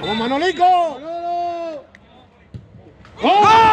¡Vamos, Manolico! ¡Gol!